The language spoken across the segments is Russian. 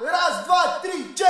Раз, два, три, чек!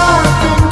nothing